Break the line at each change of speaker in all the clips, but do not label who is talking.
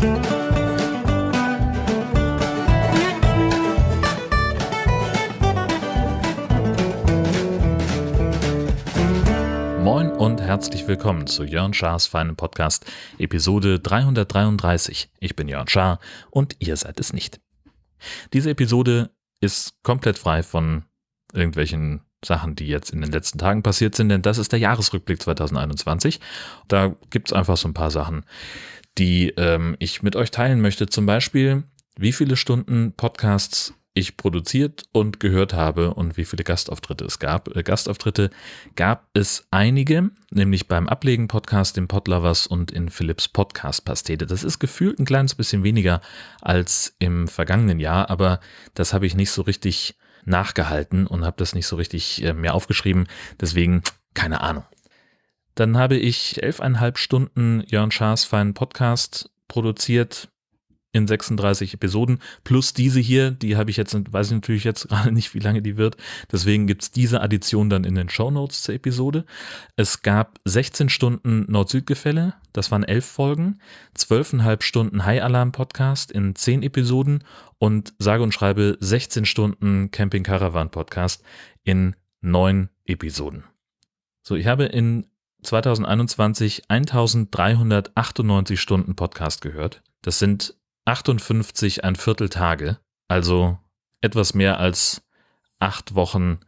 Moin und herzlich willkommen zu Jörn Schars feinem Podcast, Episode 333. Ich bin Jörn Schaar und ihr seid es nicht. Diese Episode ist komplett frei von irgendwelchen Sachen, die jetzt in den letzten Tagen passiert sind, denn das ist der Jahresrückblick 2021. Da gibt's einfach so ein paar Sachen, die ähm, ich mit euch teilen möchte. Zum Beispiel, wie viele Stunden Podcasts ich produziert und gehört habe und wie viele Gastauftritte es gab. Äh, Gastauftritte gab es einige, nämlich beim Ablegen-Podcast, dem Podlovers und in Philips Podcast-Pastete. Das ist gefühlt ein kleines bisschen weniger als im vergangenen Jahr, aber das habe ich nicht so richtig nachgehalten und habe das nicht so richtig äh, mehr aufgeschrieben. Deswegen keine Ahnung. Dann habe ich elfeinhalb Stunden Jörn Schaas feinen Podcast produziert in 36 Episoden, plus diese hier, die habe ich jetzt, weiß ich natürlich jetzt gerade nicht, wie lange die wird. Deswegen gibt's diese Addition dann in den Show Notes zur Episode. Es gab 16 Stunden Nord-Süd-Gefälle, das waren elf Folgen, zwölfeinhalb Stunden High-Alarm-Podcast in zehn Episoden und sage und schreibe 16 Stunden Camping Caravan Podcast in neun Episoden. So, ich habe in 2021 1398 Stunden Podcast gehört. Das sind 58 ein Viertel Tage, also etwas mehr als acht Wochen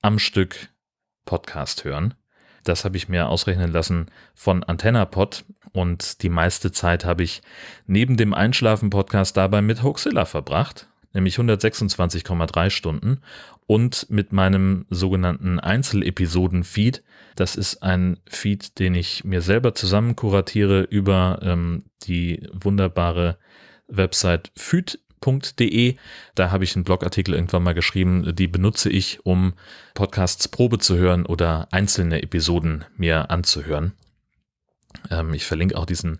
am Stück Podcast hören. Das habe ich mir ausrechnen lassen von AntennaPod und die meiste Zeit habe ich neben dem Einschlafen-Podcast dabei mit Hoaxilla verbracht, nämlich 126,3 Stunden und mit meinem sogenannten Einzelepisoden-Feed. Das ist ein Feed, den ich mir selber zusammen kuratiere über ähm, die wunderbare Website füd.de. Da habe ich einen Blogartikel irgendwann mal geschrieben, die benutze ich, um Podcasts Probe zu hören oder einzelne Episoden mir anzuhören. Ähm, ich verlinke auch diesen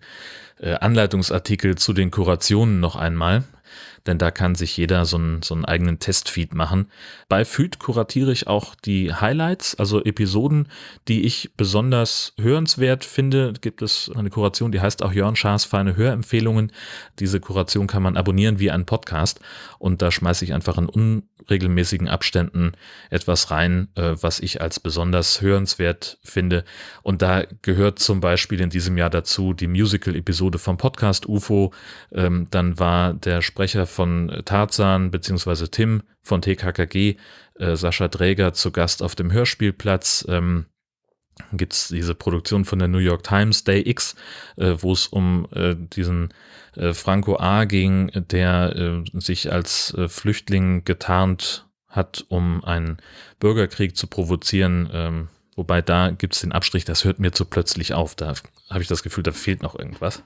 äh, Anleitungsartikel zu den Kurationen noch einmal denn da kann sich jeder so einen, so einen eigenen Testfeed machen. Bei Feed kuratiere ich auch die Highlights, also Episoden, die ich besonders hörenswert finde. Gibt es eine Kuration, die heißt auch Jörn Schaas feine Hörempfehlungen. Diese Kuration kann man abonnieren wie ein Podcast und da schmeiße ich einfach in unregelmäßigen Abständen etwas rein, äh, was ich als besonders hörenswert finde. Und da gehört zum Beispiel in diesem Jahr dazu die Musical-Episode vom Podcast UFO. Ähm, dann war der Sprecher von Tarzan beziehungsweise Tim von TKKG, äh, Sascha Dräger zu Gast auf dem Hörspielplatz. Ähm, gibt es diese Produktion von der New York Times, Day X, äh, wo es um äh, diesen äh, Franco A. ging, der äh, sich als äh, Flüchtling getarnt hat, um einen Bürgerkrieg zu provozieren. Ähm, wobei da gibt es den Abstrich, das hört mir zu plötzlich auf. Da habe ich das Gefühl, da fehlt noch irgendwas.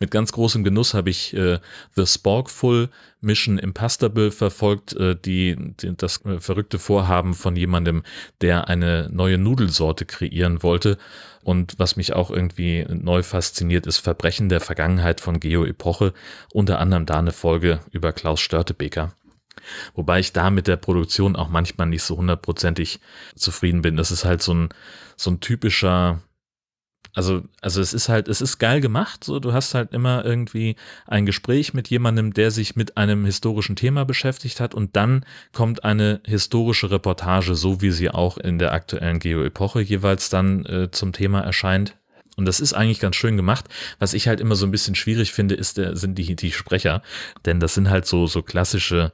Mit ganz großem Genuss habe ich äh, The Sporkful Mission Impastable verfolgt, äh, die, die, das äh, verrückte Vorhaben von jemandem, der eine neue Nudelsorte kreieren wollte. Und was mich auch irgendwie neu fasziniert, ist Verbrechen der Vergangenheit von Geo Epoche, unter anderem da eine Folge über Klaus Störtebeker. Wobei ich da mit der Produktion auch manchmal nicht so hundertprozentig zufrieden bin. Das ist halt so ein, so ein typischer also, also es ist halt, es ist geil gemacht. So, du hast halt immer irgendwie ein Gespräch mit jemandem, der sich mit einem historischen Thema beschäftigt hat und dann kommt eine historische Reportage, so wie sie auch in der aktuellen Geo-Epoche jeweils dann äh, zum Thema erscheint. Und das ist eigentlich ganz schön gemacht. Was ich halt immer so ein bisschen schwierig finde, ist der, sind die, die Sprecher. Denn das sind halt so, so klassische,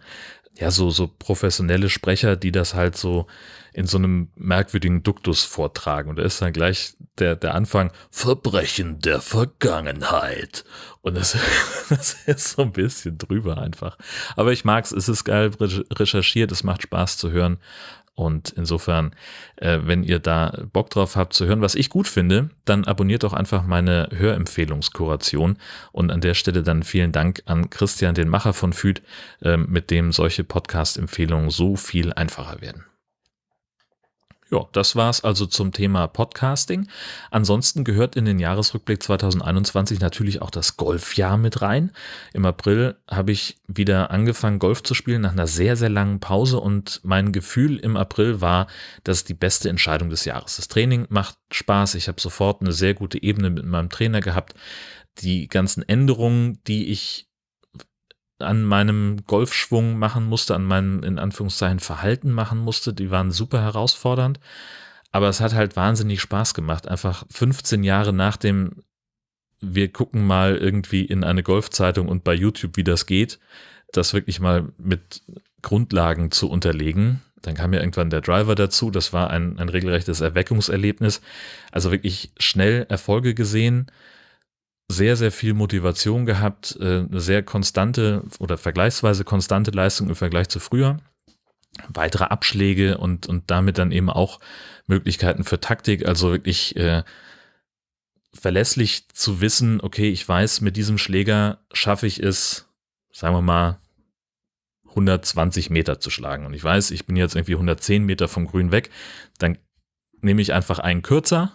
ja, so, so professionelle Sprecher, die das halt so in so einem merkwürdigen Duktus vortragen. Und da ist dann gleich der, der Anfang Verbrechen der Vergangenheit. Und das, das ist so ein bisschen drüber einfach. Aber ich mag's, es ist geil recherchiert, es macht Spaß zu hören. Und insofern, äh, wenn ihr da Bock drauf habt zu hören, was ich gut finde, dann abonniert doch einfach meine Hörempfehlungskuration. Und an der Stelle dann vielen Dank an Christian, den Macher von FÜD, äh, mit dem solche Podcast-Empfehlungen so viel einfacher werden. Ja, das war's also zum Thema Podcasting. Ansonsten gehört in den Jahresrückblick 2021 natürlich auch das Golfjahr mit rein. Im April habe ich wieder angefangen, Golf zu spielen nach einer sehr, sehr langen Pause und mein Gefühl im April war, das ist die beste Entscheidung des Jahres. Das Training macht Spaß. Ich habe sofort eine sehr gute Ebene mit meinem Trainer gehabt. die ganzen Änderungen, die ich an meinem Golfschwung machen musste, an meinem in Anführungszeichen Verhalten machen musste, die waren super herausfordernd. Aber es hat halt wahnsinnig Spaß gemacht. Einfach 15 Jahre nach dem, wir gucken mal irgendwie in eine Golfzeitung und bei YouTube, wie das geht, das wirklich mal mit Grundlagen zu unterlegen. Dann kam ja irgendwann der Driver dazu. Das war ein, ein regelrechtes Erweckungserlebnis. Also wirklich schnell Erfolge gesehen sehr, sehr viel Motivation gehabt, äh, eine sehr konstante oder vergleichsweise konstante Leistung im Vergleich zu früher. Weitere Abschläge und, und damit dann eben auch Möglichkeiten für Taktik, also wirklich äh, verlässlich zu wissen, okay, ich weiß, mit diesem Schläger schaffe ich es, sagen wir mal, 120 Meter zu schlagen. Und ich weiß, ich bin jetzt irgendwie 110 Meter vom Grün weg, dann nehme ich einfach einen kürzer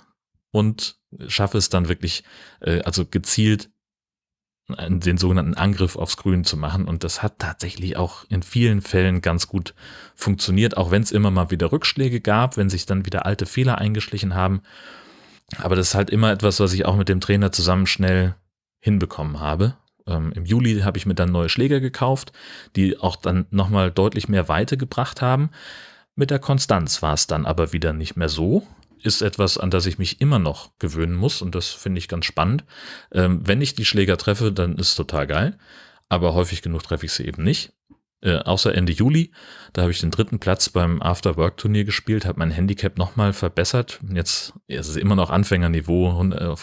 und schaffe es dann wirklich, äh, also gezielt den sogenannten Angriff aufs Grün zu machen. Und das hat tatsächlich auch in vielen Fällen ganz gut funktioniert, auch wenn es immer mal wieder Rückschläge gab, wenn sich dann wieder alte Fehler eingeschlichen haben. Aber das ist halt immer etwas, was ich auch mit dem Trainer zusammen schnell hinbekommen habe. Ähm, Im Juli habe ich mir dann neue Schläger gekauft, die auch dann nochmal deutlich mehr Weite gebracht haben. Mit der Konstanz war es dann aber wieder nicht mehr so ist etwas, an das ich mich immer noch gewöhnen muss und das finde ich ganz spannend. Ähm, wenn ich die Schläger treffe, dann ist es total geil, aber häufig genug treffe ich sie eben nicht. Äh, außer Ende Juli, da habe ich den dritten Platz beim After-Work-Turnier gespielt, habe mein Handicap nochmal verbessert. Jetzt ist es immer noch Anfängerniveau,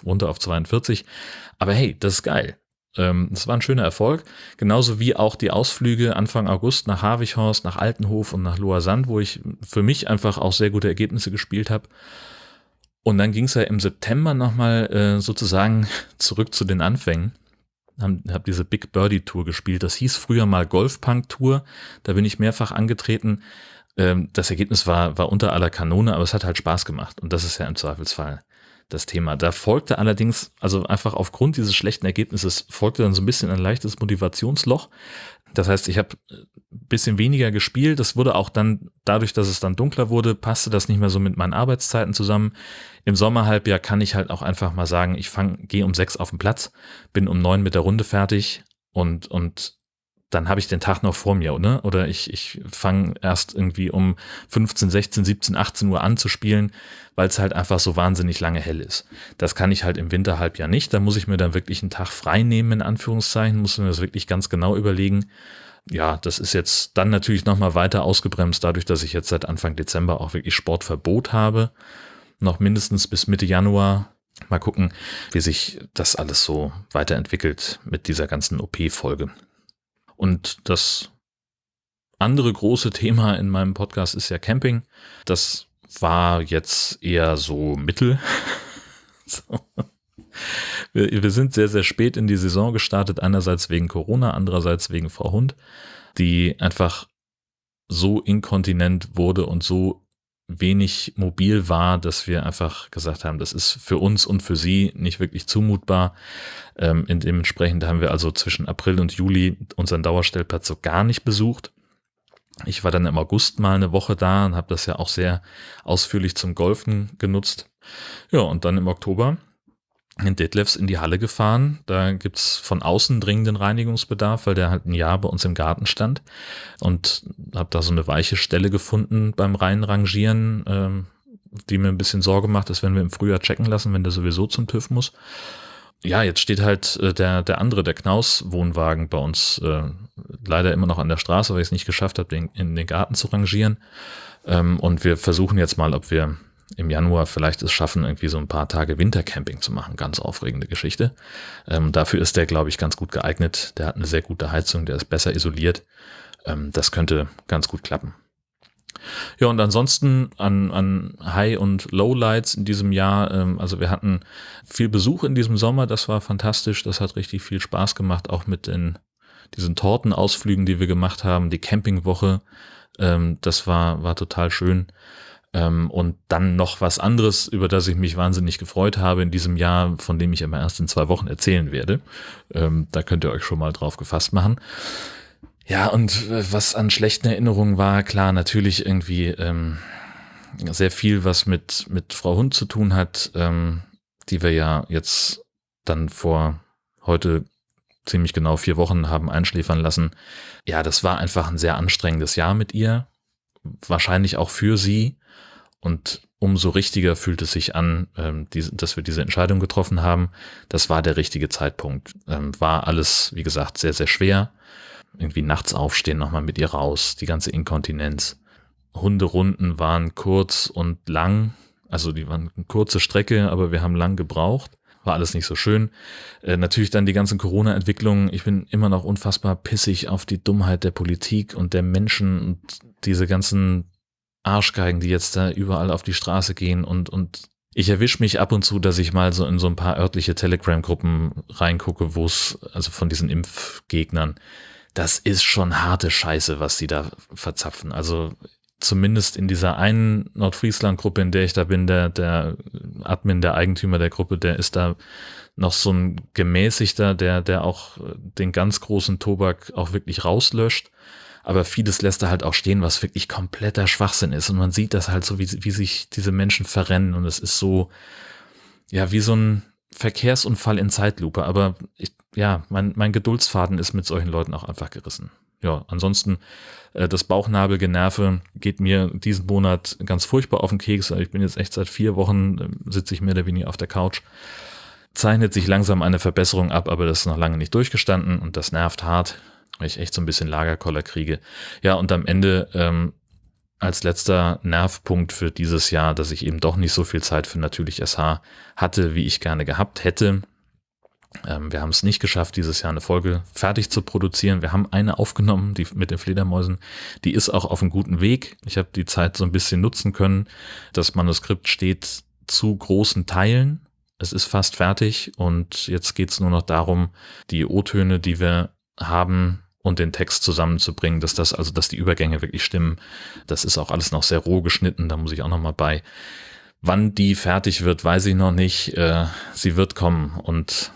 runter auf 42. Aber hey, das ist geil. Ähm, das war ein schöner Erfolg. Genauso wie auch die Ausflüge Anfang August nach Havichhorst, nach Altenhof und nach Loasand, wo ich für mich einfach auch sehr gute Ergebnisse gespielt habe. Und dann ging es ja im September nochmal äh, sozusagen zurück zu den Anfängen. Habe hab diese Big Birdie Tour gespielt. Das hieß früher mal Golfpunk Tour. Da bin ich mehrfach angetreten. Ähm, das Ergebnis war, war unter aller Kanone, aber es hat halt Spaß gemacht. Und das ist ja im Zweifelsfall das Thema. Da folgte allerdings, also einfach aufgrund dieses schlechten Ergebnisses, folgte dann so ein bisschen ein leichtes Motivationsloch. Das heißt, ich habe ein bisschen weniger gespielt. Das wurde auch dann, dadurch, dass es dann dunkler wurde, passte das nicht mehr so mit meinen Arbeitszeiten zusammen. Im Sommerhalbjahr kann ich halt auch einfach mal sagen, ich fange, gehe um sechs auf den Platz, bin um neun mit der Runde fertig und, und dann habe ich den Tag noch vor mir, ne? Oder ich, ich fange erst irgendwie um 15, 16, 17, 18 Uhr an zu spielen, weil es halt einfach so wahnsinnig lange hell ist. Das kann ich halt im Winterhalbjahr nicht. Da muss ich mir dann wirklich einen Tag frei nehmen, in Anführungszeichen, muss mir das wirklich ganz genau überlegen. Ja, das ist jetzt dann natürlich nochmal weiter ausgebremst, dadurch, dass ich jetzt seit Anfang Dezember auch wirklich Sportverbot habe. Noch mindestens bis Mitte Januar. Mal gucken, wie sich das alles so weiterentwickelt mit dieser ganzen OP-Folge. Und das andere große Thema in meinem Podcast ist ja Camping. Das war jetzt eher so mittel. so. wir, wir, sind sehr, sehr spät in die Saison gestartet, einerseits wegen Corona, andererseits wegen Frau Hund, die einfach so inkontinent wurde und so wenig mobil war, dass wir einfach gesagt haben, das ist für uns und für sie nicht wirklich zumutbar. Ähm, dementsprechend haben wir also zwischen April und Juli unseren Dauerstellplatz so gar nicht besucht. Ich war dann im August mal eine Woche da und habe das ja auch sehr ausführlich zum Golfen genutzt. Ja, und dann im Oktober in Detlefs in die Halle gefahren. Da gibt's von außen dringenden Reinigungsbedarf, weil der halt ein Jahr bei uns im Garten stand. Und habe da so eine weiche Stelle gefunden beim Reinrangieren, ähm, die mir ein bisschen Sorge macht, dass wenn wir im Frühjahr checken lassen, wenn der sowieso zum TÜV muss. Ja, jetzt steht halt äh, der, der andere, der Knaus-Wohnwagen bei uns äh, leider immer noch an der Straße, weil ich es nicht geschafft habe, den in den Garten zu rangieren. Ähm, und wir versuchen jetzt mal, ob wir im Januar vielleicht es schaffen, irgendwie so ein paar Tage Wintercamping zu machen. Ganz aufregende Geschichte. Ähm, dafür ist der, glaube ich, ganz gut geeignet. Der hat eine sehr gute Heizung, der ist besser isoliert. Ähm, das könnte ganz gut klappen. Ja, und ansonsten an, an High- und Lowlights in diesem Jahr. Ähm, also wir hatten viel Besuch in diesem Sommer, das war fantastisch. Das hat richtig viel Spaß gemacht, auch mit den diesen Tortenausflügen, die wir gemacht haben, die Campingwoche. Ähm, das war, war total schön. Ähm, und dann noch was anderes, über das ich mich wahnsinnig gefreut habe in diesem Jahr, von dem ich immer erst in zwei Wochen erzählen werde. Ähm, da könnt ihr euch schon mal drauf gefasst machen. Ja, und äh, was an schlechten Erinnerungen war, klar, natürlich irgendwie ähm, sehr viel, was mit, mit Frau Hund zu tun hat, ähm, die wir ja jetzt dann vor heute ziemlich genau vier Wochen haben einschläfern lassen. Ja, das war einfach ein sehr anstrengendes Jahr mit ihr. Wahrscheinlich auch für sie. Und umso richtiger fühlt es sich an, ähm, die, dass wir diese Entscheidung getroffen haben. Das war der richtige Zeitpunkt. Ähm, war alles, wie gesagt, sehr, sehr schwer. Irgendwie nachts aufstehen, nochmal mit ihr raus, die ganze Inkontinenz. Hunderunden waren kurz und lang. Also die waren eine kurze Strecke, aber wir haben lang gebraucht. War alles nicht so schön. Äh, natürlich dann die ganzen Corona-Entwicklungen. Ich bin immer noch unfassbar pissig auf die Dummheit der Politik und der Menschen und diese ganzen Arschgeigen, die jetzt da überall auf die Straße gehen und, und ich erwische mich ab und zu, dass ich mal so in so ein paar örtliche Telegram-Gruppen reingucke, wo es, also von diesen Impfgegnern, das ist schon harte Scheiße, was die da verzapfen. Also zumindest in dieser einen Nordfriesland-Gruppe, in der ich da bin, der, der Admin, der Eigentümer der Gruppe, der ist da noch so ein gemäßigter, der, der auch den ganz großen Tobak auch wirklich rauslöscht aber vieles lässt er halt auch stehen, was wirklich kompletter Schwachsinn ist. Und man sieht das halt so, wie, wie sich diese Menschen verrennen. Und es ist so, ja, wie so ein Verkehrsunfall in Zeitlupe. Aber ich, ja, mein, mein Geduldsfaden ist mit solchen Leuten auch einfach gerissen. Ja, ansonsten äh, das Bauchnabelgenerve geht mir diesen Monat ganz furchtbar auf den Keks. Ich bin jetzt echt seit vier Wochen, äh, sitze ich mehr oder weniger auf der Couch. Zeichnet sich langsam eine Verbesserung ab, aber das ist noch lange nicht durchgestanden und das nervt hart weil ich echt so ein bisschen Lagerkoller kriege. Ja, und am Ende ähm, als letzter Nervpunkt für dieses Jahr, dass ich eben doch nicht so viel Zeit für natürlich SH hatte, wie ich gerne gehabt hätte. Ähm, wir haben es nicht geschafft, dieses Jahr eine Folge fertig zu produzieren. Wir haben eine aufgenommen, die mit den Fledermäusen. Die ist auch auf einem guten Weg. Ich habe die Zeit so ein bisschen nutzen können. Das Manuskript steht zu großen Teilen. Es ist fast fertig und jetzt geht es nur noch darum, die O-Töne, die wir haben, und den Text zusammenzubringen, dass das, also dass die Übergänge wirklich stimmen. Das ist auch alles noch sehr roh geschnitten, da muss ich auch noch mal bei. Wann die fertig wird, weiß ich noch nicht. Äh, sie wird kommen und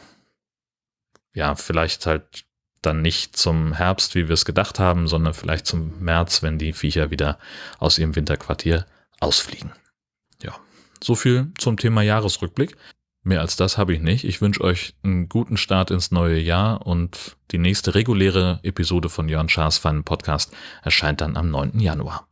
ja, vielleicht halt dann nicht zum Herbst, wie wir es gedacht haben, sondern vielleicht zum März, wenn die Viecher wieder aus ihrem Winterquartier ausfliegen. Ja, so viel zum Thema Jahresrückblick. Mehr als das habe ich nicht. Ich wünsche euch einen guten Start ins neue Jahr und die nächste reguläre Episode von Jörn Schaas Fun Podcast erscheint dann am 9. Januar.